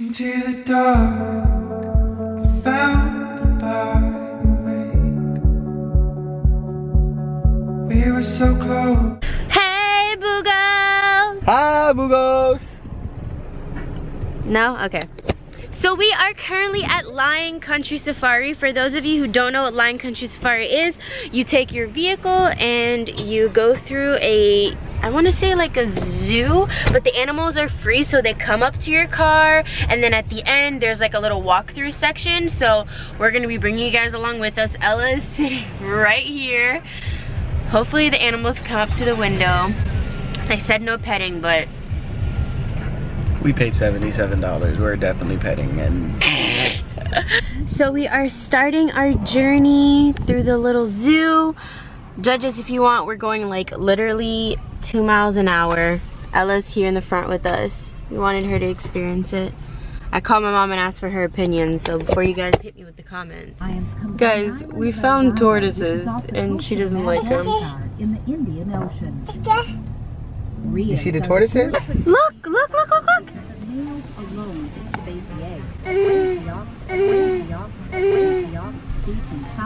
Into the dark, found by the lake. We were so close. Hey, Boogo! Hi, Boogos. No? Okay. So we are currently at Lion Country Safari. For those of you who don't know what Lion Country Safari is, you take your vehicle and you go through a, I wanna say like a zoo, but the animals are free so they come up to your car and then at the end there's like a little walkthrough section. So we're gonna be bringing you guys along with us. Ella is sitting right here. Hopefully the animals come up to the window. They said no petting, but We paid $77. We're definitely petting and So we are starting our journey through the little zoo. Judge us if you want, we're going like literally two miles an hour. Ella's here in the front with us. We wanted her to experience it. I called my mom and asked for her opinion, so before you guys hit me with the comments. Guys, we found tortoises and she doesn't like them. In the Indian Ocean. You see the tortoises? Look, look, look, look, look.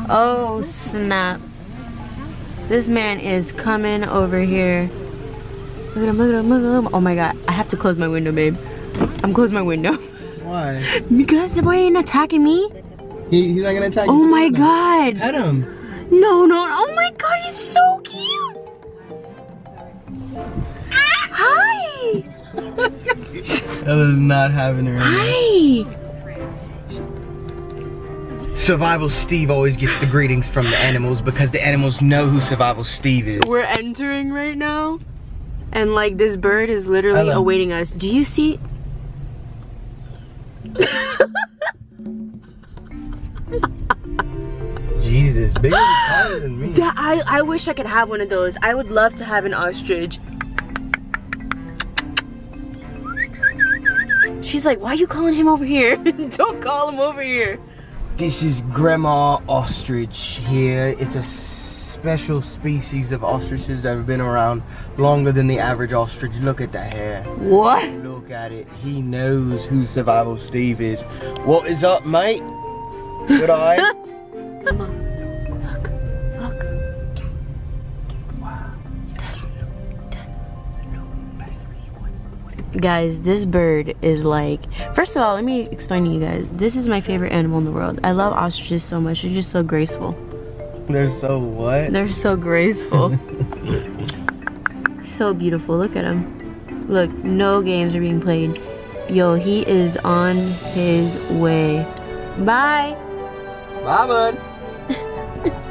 Oh snap. This man is coming over here. Look at him, look at him, look at him. Oh my god, I have to close my window, babe. I'm closing my window. Why? Because the boy ain't attacking me. He, he's not gonna attack Oh you. my god. Pet him. No, no, oh my god, he's so cute. Hi. Ella's not having right Hi. Survival Steve always gets the greetings from the animals because the animals know who Survival Steve is. We're entering right now. And like this bird is literally Ella. awaiting us. Do you see? Jesus, bigger taller than me. That- I, I wish I could have one of those. I would love to have an ostrich. She's like, why are you calling him over here? Don't call him over here. This is Grandma Ostrich here. It's a special species of ostriches that have been around longer than the average ostrich. Look at the hair. What? Look at it. He knows who Survival Steve is. What is up, mate? Good eye. Guys, this bird is like, first of all, let me explain to you guys. This is my favorite animal in the world. I love ostriches so much. They're just so graceful. They're so what? They're so graceful. so beautiful. Look at him. Look, no games are being played. Yo, he is on his way. Bye. Bye, bud.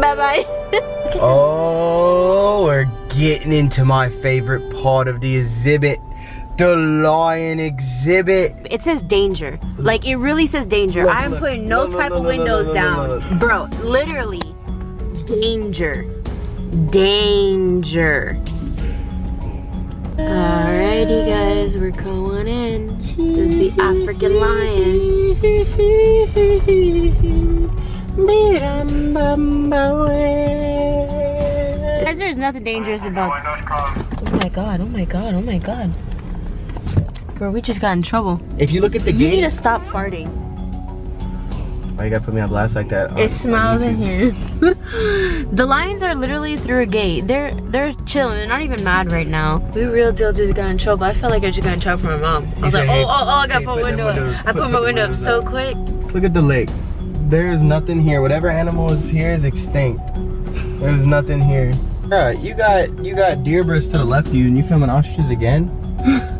Bye bye. bye Oh, we're getting into my favorite part of the exhibit. The lion exhibit. It says danger. Like it really says danger. Look, I am look. putting no, type of windows down. Bro, literally danger. Danger. Alrighty guys, we're going in. This is the African lion. Guys, there's nothing dangerous about Oh my god, oh my god, oh my god. Bro, we just got in trouble. If you look at the You gate, you need to stop farting. why you gotta put me on blast like that? on- It on smells in here. the lions are literally through a gate. They're they're chilling. They're not even mad right now. We real deal just got in trouble. I felt like I just got in trouble from my mom. I was said, like, "Hey, oh, oh, oh, I got hey, my put them window up. windows- I put- put put my window up so quick. Look at the lake. There's nothing here. Whatever animal is here is extinct. There's nothing here. Alright, you got you got deer birds to the left of you and you filming ostriches again?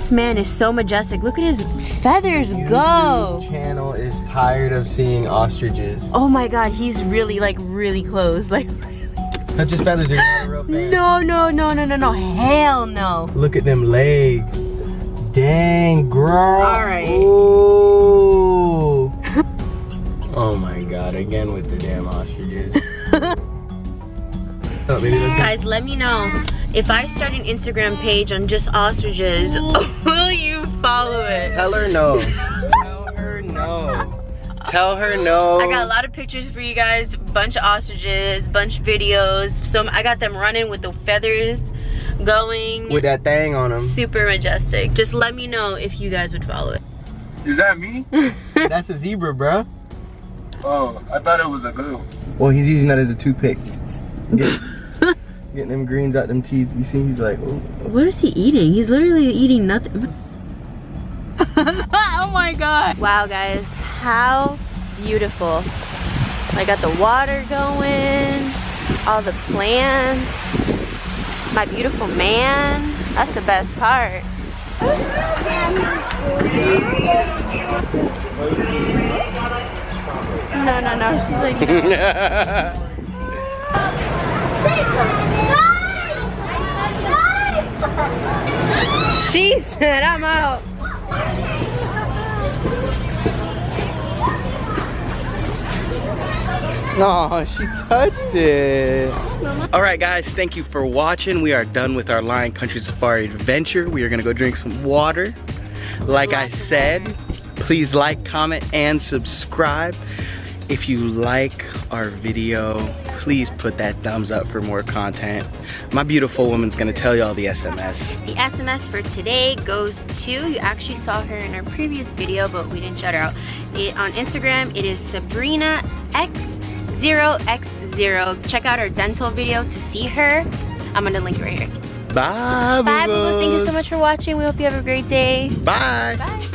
This man is so majestic. Look at his feathers go. Channel is tired of seeing ostriches. Oh my god, he's really like really close. Like Touch his feathers, you're not a real fan. no, no, no, no, no, no. Hell no. Look at them legs. Dang, girl. Alright. Ooh. oh my god, again with the damn ostriches. Baby, let's. Guys, let me know if I start an Instagram page on just ostriches. Will you follow it? Tell her no. Tell her no. Tell her no. I got a lot of pictures for you guys, bunch of ostriches, bunch of videos. So I got them running with the feathers going with that thing on them. super majestic. Just let me know if you guys would follow it. Is that me? That's a zebra, bro. Oh, I thought it was a goat. Well, he's using that as a toothpick. Get, getting them greens out them teeth. You see, he's like, oh. What is he eating? He's literally eating nothing. oh my god. Wow guys, how beautiful. I got the water going, all the plants, my beautiful man. That's the best part. No, no, no. She's like, she said, I'm out. Oh, she touched it. All right, guys, thank you for watching. We are done with our Lion Country Safari adventure. We are gonna go drink some water. Like I said, please like, comment, and subscribe. If you like our video, please put that thumbs up for more content. My beautiful woman's gonna tell you all the SMS. The SMS for today goes to, you actually saw her in our previous video, but we didn't shout her out. It, on Instagram, it is Sabrina X0X0. Check out our dental video to see her. I'm gonna link it right here. Bye, Bye, boo. Thank you so much for watching. We hope you have a great day. Bye. Bye.